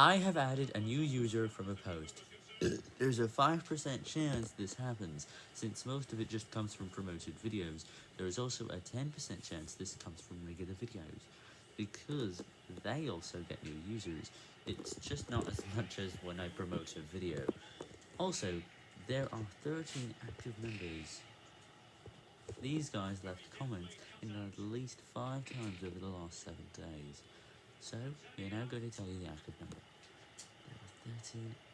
I have added a new user from a post. There's a 5% chance this happens, since most of it just comes from promoted videos. There is also a 10% chance this comes from regular videos, because they also get new users. It's just not as much as when I promote a video. Also, there are 13 active members. These guys left comments in at least 5 times over the last 7 days. So, we're now going to tell you the active number. There are 13